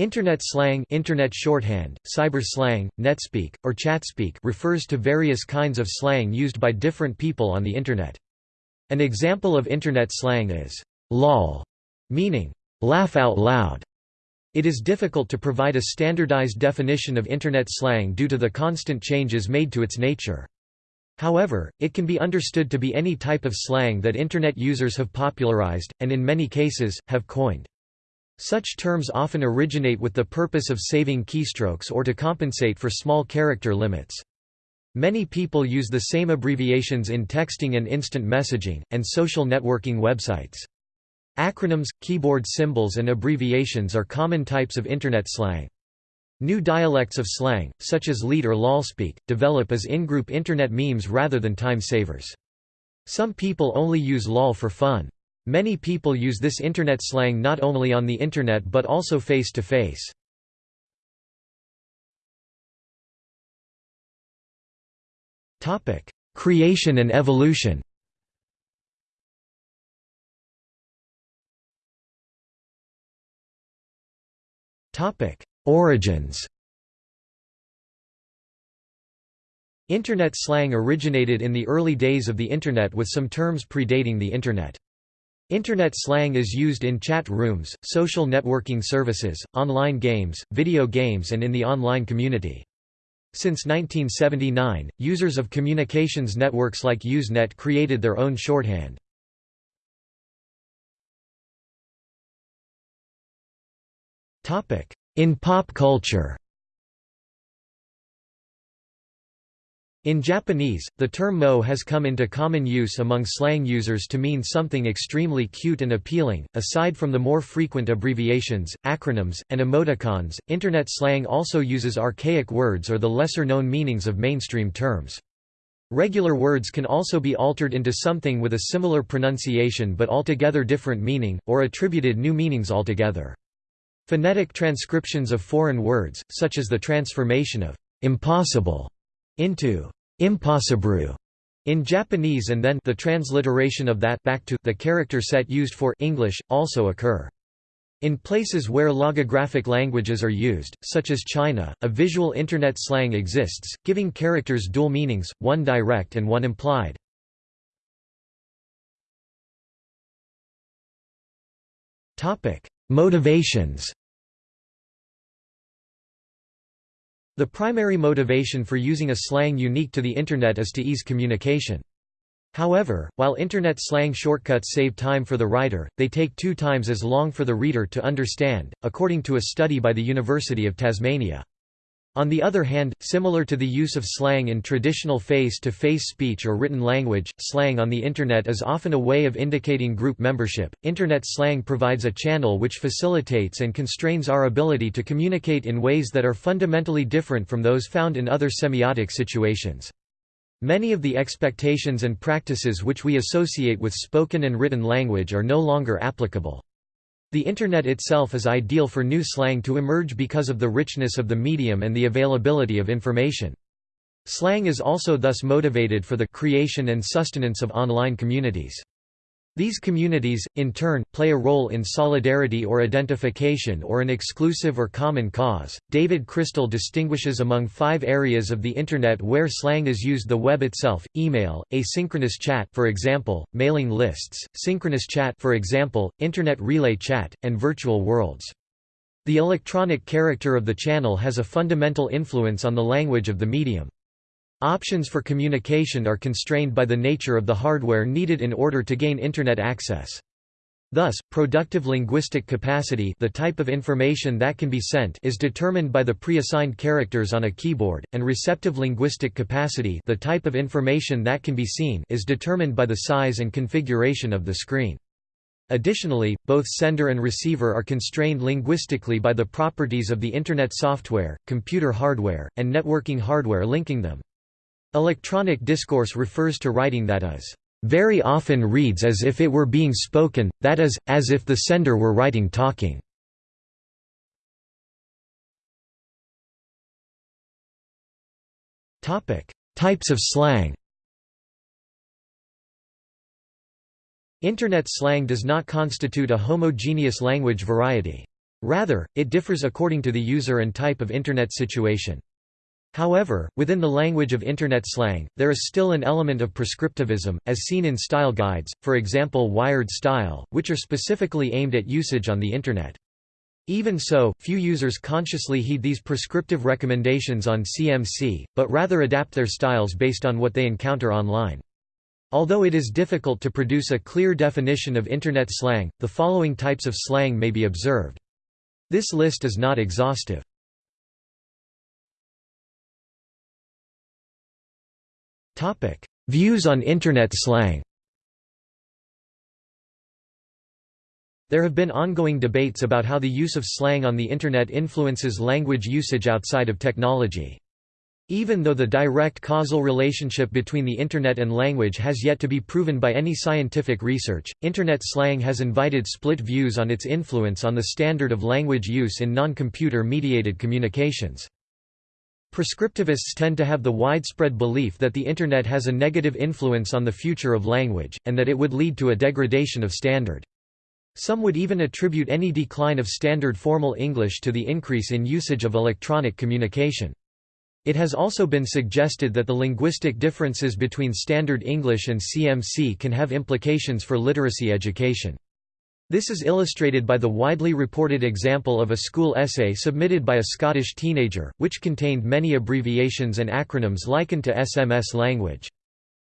Internet slang internet shorthand, cyber slang, netspeak, or chatspeak refers to various kinds of slang used by different people on the Internet. An example of Internet slang is, lol, meaning, laugh out loud. It is difficult to provide a standardized definition of Internet slang due to the constant changes made to its nature. However, it can be understood to be any type of slang that Internet users have popularized, and in many cases, have coined. Such terms often originate with the purpose of saving keystrokes or to compensate for small character limits. Many people use the same abbreviations in texting and instant messaging, and social networking websites. Acronyms, keyboard symbols and abbreviations are common types of Internet slang. New dialects of slang, such as leet or lolspeak, develop as in-group Internet memes rather than time savers. Some people only use lol for fun. Many people use this Internet slang not only on the Internet but also face-to-face. Topic: Creation and evolution Topic: Origins Internet slang originated in the early days of the Internet with some terms predating the Internet. Internet slang is used in chat rooms, social networking services, online games, video games and in the online community. Since 1979, users of communications networks like Usenet created their own shorthand. In pop culture In Japanese, the term moe has come into common use among slang users to mean something extremely cute and appealing. Aside from the more frequent abbreviations, acronyms, and emoticons, Internet slang also uses archaic words or the lesser known meanings of mainstream terms. Regular words can also be altered into something with a similar pronunciation but altogether different meaning, or attributed new meanings altogether. Phonetic transcriptions of foreign words, such as the transformation of impossible into impossible in Japanese and then the transliteration of that back to the character set used for English, also occur. In places where logographic languages are used, such as China, a visual Internet slang exists, giving characters dual meanings, one direct and one implied. Motivations The primary motivation for using a slang unique to the Internet is to ease communication. However, while Internet slang shortcuts save time for the writer, they take two times as long for the reader to understand, according to a study by the University of Tasmania. On the other hand, similar to the use of slang in traditional face-to-face -face speech or written language, slang on the Internet is often a way of indicating group membership. Internet slang provides a channel which facilitates and constrains our ability to communicate in ways that are fundamentally different from those found in other semiotic situations. Many of the expectations and practices which we associate with spoken and written language are no longer applicable. The Internet itself is ideal for new slang to emerge because of the richness of the medium and the availability of information. Slang is also thus motivated for the creation and sustenance of online communities. These communities, in turn, play a role in solidarity or identification or an exclusive or common cause. David Crystal distinguishes among five areas of the Internet where slang is used the web itself, email, asynchronous chat for example, mailing lists, synchronous chat for example, Internet relay chat, and virtual worlds. The electronic character of the channel has a fundamental influence on the language of the medium. Options for communication are constrained by the nature of the hardware needed in order to gain Internet access. Thus, productive linguistic capacity the type of information that can be sent is determined by the pre-assigned characters on a keyboard, and receptive linguistic capacity the type of information that can be seen is determined by the size and configuration of the screen. Additionally, both sender and receiver are constrained linguistically by the properties of the Internet software, computer hardware, and networking hardware linking them. Electronic discourse refers to writing that is, "...very often reads as if it were being spoken, that is, as if the sender were writing talking." Types of slang Internet slang does not constitute a homogeneous language variety. Rather, it differs according to the user and type of Internet situation. However, within the language of Internet slang, there is still an element of prescriptivism, as seen in style guides, for example Wired Style, which are specifically aimed at usage on the Internet. Even so, few users consciously heed these prescriptive recommendations on CMC, but rather adapt their styles based on what they encounter online. Although it is difficult to produce a clear definition of Internet slang, the following types of slang may be observed. This list is not exhaustive. Views on Internet slang There have been ongoing debates about how the use of slang on the Internet influences language usage outside of technology. Even though the direct causal relationship between the Internet and language has yet to be proven by any scientific research, Internet slang has invited split views on its influence on the standard of language use in non-computer mediated communications. Prescriptivists tend to have the widespread belief that the Internet has a negative influence on the future of language, and that it would lead to a degradation of standard. Some would even attribute any decline of standard formal English to the increase in usage of electronic communication. It has also been suggested that the linguistic differences between Standard English and CMC can have implications for literacy education. This is illustrated by the widely reported example of a school essay submitted by a Scottish teenager, which contained many abbreviations and acronyms likened to SMS language.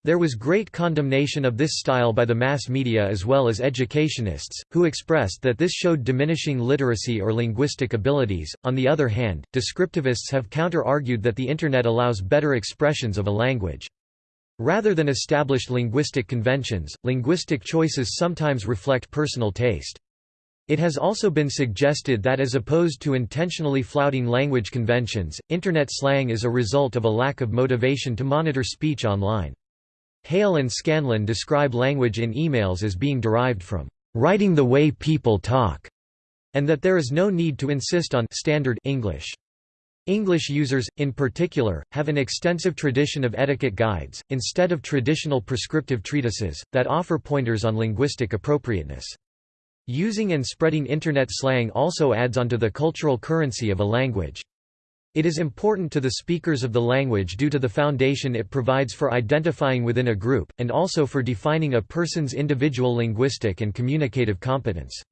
There was great condemnation of this style by the mass media as well as educationists, who expressed that this showed diminishing literacy or linguistic abilities. On the other hand, descriptivists have counter-argued that the Internet allows better expressions of a language. Rather than established linguistic conventions, linguistic choices sometimes reflect personal taste. It has also been suggested that as opposed to intentionally flouting language conventions, Internet slang is a result of a lack of motivation to monitor speech online. Hale and Scanlon describe language in emails as being derived from writing the way people talk, and that there is no need to insist on standard English. English users, in particular, have an extensive tradition of etiquette guides, instead of traditional prescriptive treatises, that offer pointers on linguistic appropriateness. Using and spreading Internet slang also adds onto the cultural currency of a language. It is important to the speakers of the language due to the foundation it provides for identifying within a group, and also for defining a person's individual linguistic and communicative competence.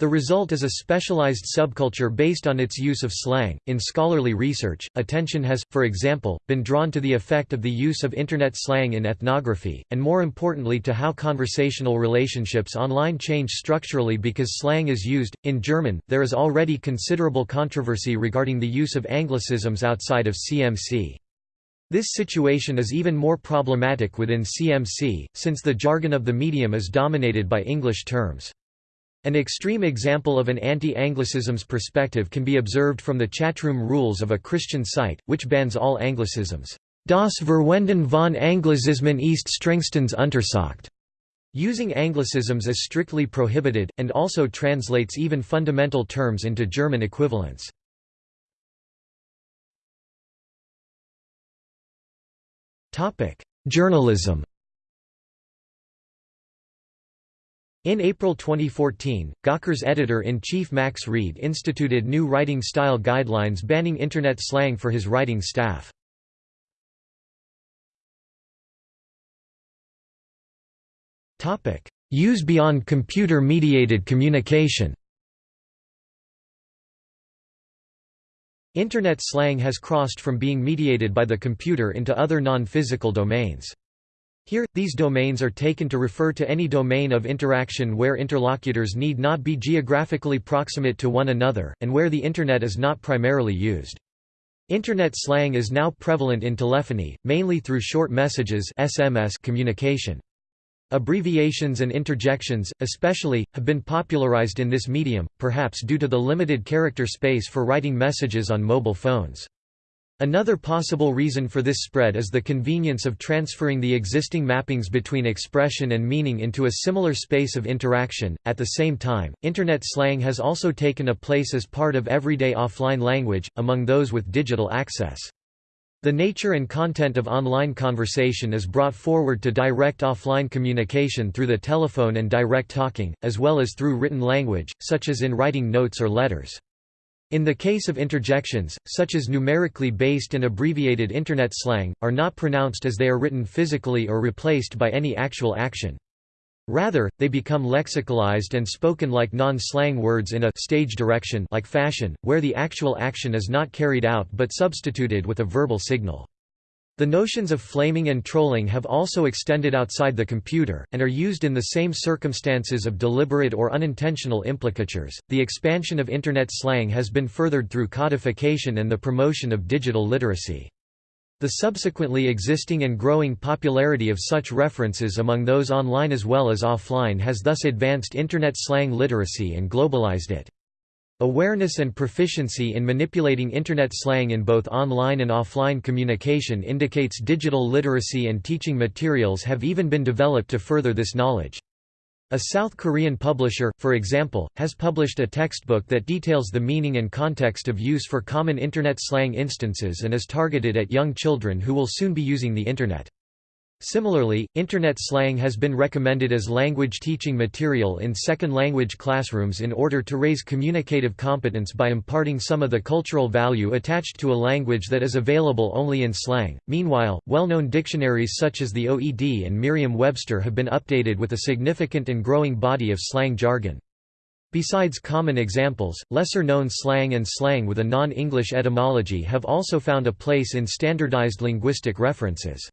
The result is a specialized subculture based on its use of slang. In scholarly research, attention has, for example, been drawn to the effect of the use of Internet slang in ethnography, and more importantly to how conversational relationships online change structurally because slang is used. In German, there is already considerable controversy regarding the use of anglicisms outside of CMC. This situation is even more problematic within CMC, since the jargon of the medium is dominated by English terms. An extreme example of an anti-Anglicisms perspective can be observed from the chatroom rules of a Christian site, which bans all Anglicisms. Das Verwenden von Anglicismen ist strengstens untersagt. Using Anglicisms is strictly prohibited, and also translates even fundamental terms into German equivalents. Journalism In April 2014, Gawker's editor-in-chief Max Read instituted new writing style guidelines banning Internet slang for his writing staff. Use beyond computer-mediated communication Internet slang has crossed from being mediated by the computer into other non-physical domains. Here, these domains are taken to refer to any domain of interaction where interlocutors need not be geographically proximate to one another, and where the Internet is not primarily used. Internet slang is now prevalent in telephony, mainly through short messages SMS communication. Abbreviations and interjections, especially, have been popularized in this medium, perhaps due to the limited character space for writing messages on mobile phones. Another possible reason for this spread is the convenience of transferring the existing mappings between expression and meaning into a similar space of interaction. At the same time, Internet slang has also taken a place as part of everyday offline language, among those with digital access. The nature and content of online conversation is brought forward to direct offline communication through the telephone and direct talking, as well as through written language, such as in writing notes or letters. In the case of interjections, such as numerically based and abbreviated Internet slang, are not pronounced as they are written physically or replaced by any actual action. Rather, they become lexicalized and spoken like non-slang words in a stage direction like fashion, where the actual action is not carried out but substituted with a verbal signal. The notions of flaming and trolling have also extended outside the computer, and are used in the same circumstances of deliberate or unintentional implicatures. The expansion of Internet slang has been furthered through codification and the promotion of digital literacy. The subsequently existing and growing popularity of such references among those online as well as offline has thus advanced Internet slang literacy and globalized it. Awareness and proficiency in manipulating Internet slang in both online and offline communication indicates digital literacy and teaching materials have even been developed to further this knowledge. A South Korean publisher, for example, has published a textbook that details the meaning and context of use for common Internet slang instances and is targeted at young children who will soon be using the Internet. Similarly, Internet slang has been recommended as language teaching material in second language classrooms in order to raise communicative competence by imparting some of the cultural value attached to a language that is available only in slang. Meanwhile, well known dictionaries such as the OED and Merriam Webster have been updated with a significant and growing body of slang jargon. Besides common examples, lesser-known slang and slang with a non-English etymology have also found a place in standardized linguistic references.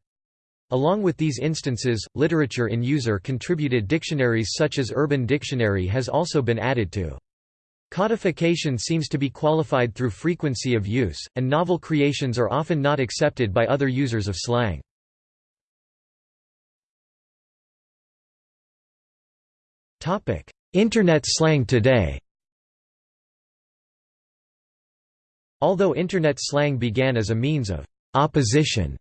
Along with these instances, literature in user-contributed dictionaries such as Urban Dictionary has also been added to. Codification seems to be qualified through frequency of use, and novel creations are often not accepted by other users of slang. Internet slang today Although Internet slang began as a means of opposition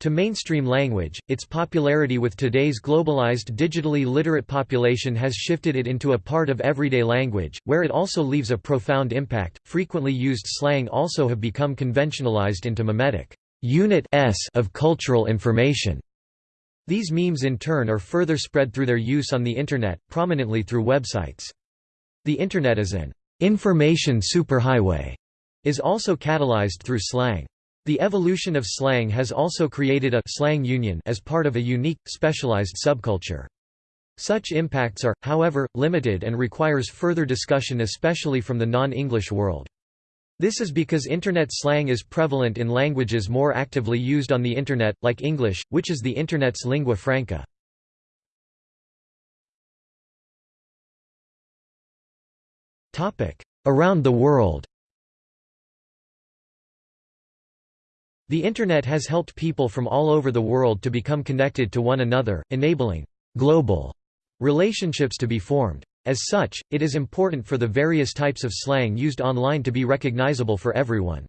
to mainstream language, its popularity with today's globalized digitally literate population has shifted it into a part of everyday language, where it also leaves a profound impact. Frequently used slang also have become conventionalized into memetic unit s of cultural information. These memes in turn are further spread through their use on the Internet, prominently through websites. The Internet as an information superhighway is also catalyzed through slang. The evolution of slang has also created a slang union as part of a unique, specialized subculture. Such impacts are, however, limited and requires further discussion especially from the non-English world. This is because Internet slang is prevalent in languages more actively used on the Internet, like English, which is the Internet's lingua franca. Around the world The Internet has helped people from all over the world to become connected to one another, enabling «global» relationships to be formed. As such, it is important for the various types of slang used online to be recognizable for everyone.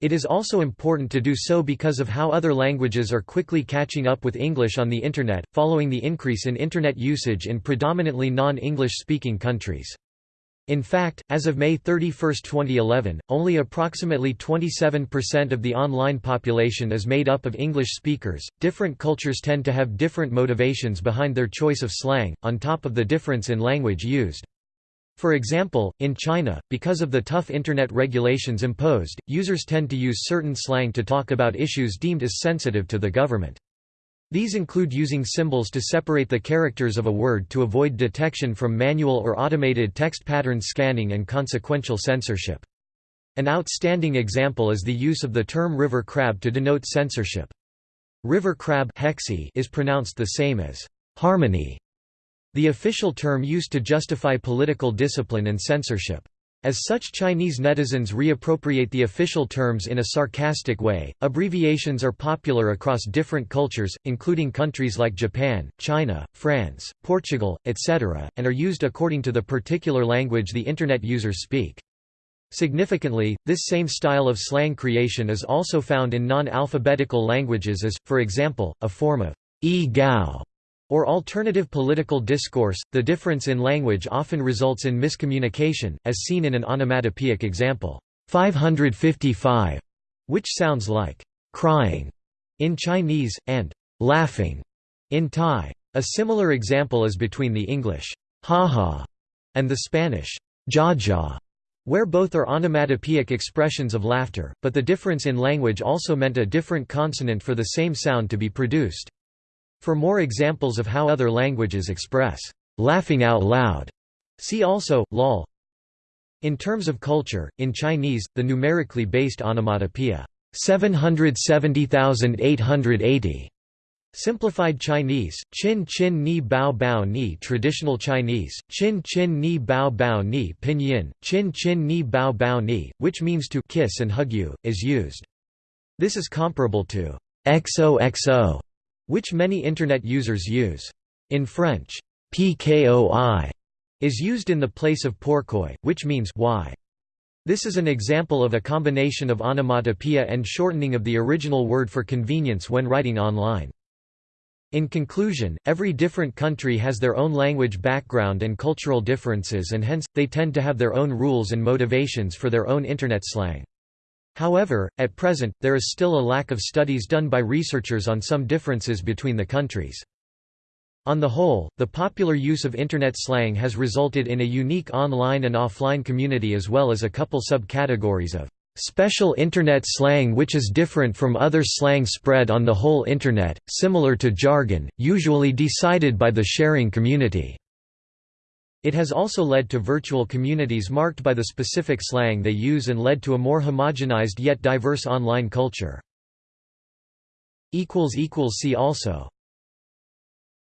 It is also important to do so because of how other languages are quickly catching up with English on the Internet, following the increase in Internet usage in predominantly non-English speaking countries. In fact, as of May 31, 2011, only approximately 27% of the online population is made up of English speakers. Different cultures tend to have different motivations behind their choice of slang, on top of the difference in language used. For example, in China, because of the tough Internet regulations imposed, users tend to use certain slang to talk about issues deemed as sensitive to the government. These include using symbols to separate the characters of a word to avoid detection from manual or automated text pattern scanning and consequential censorship. An outstanding example is the use of the term river crab to denote censorship. River crab hexi is pronounced the same as harmony, the official term used to justify political discipline and censorship. As such Chinese netizens reappropriate the official terms in a sarcastic way. Abbreviations are popular across different cultures, including countries like Japan, China, France, Portugal, etc., and are used according to the particular language the Internet users speak. Significantly, this same style of slang creation is also found in non-alphabetical languages as, for example, a form of e-gao or alternative political discourse, the difference in language often results in miscommunication, as seen in an onomatopoeic example, 555, which sounds like crying in Chinese, and laughing in Thai. A similar example is between the English ha-ha and the Spanish ja-ja, where both are onomatopoeic expressions of laughter, but the difference in language also meant a different consonant for the same sound to be produced. For more examples of how other languages express laughing out loud, see also, lol. In terms of culture, in Chinese, the numerically based onomatopoeia 770,880 Simplified Chinese, Chin Chin Ni Bao Bao Ni Traditional Chinese, Chin Chin Ni Bao Bao Ni Pinyin, Chin Chin Ni Bao Bao Ni, which means to kiss and hug you, is used. This is comparable to XOXO, which many Internet users use. In French, PKOI is used in the place of pourquoi, which means why. This is an example of a combination of onomatopoeia and shortening of the original word for convenience when writing online. In conclusion, every different country has their own language background and cultural differences and hence, they tend to have their own rules and motivations for their own Internet slang. However, at present, there is still a lack of studies done by researchers on some differences between the countries. On the whole, the popular use of Internet slang has resulted in a unique online and offline community as well as a couple subcategories of Special Internet slang which is different from other slang spread on the whole Internet, similar to jargon, usually decided by the sharing community. It has also led to virtual communities marked by the specific slang they use and led to a more homogenized yet diverse online culture. See also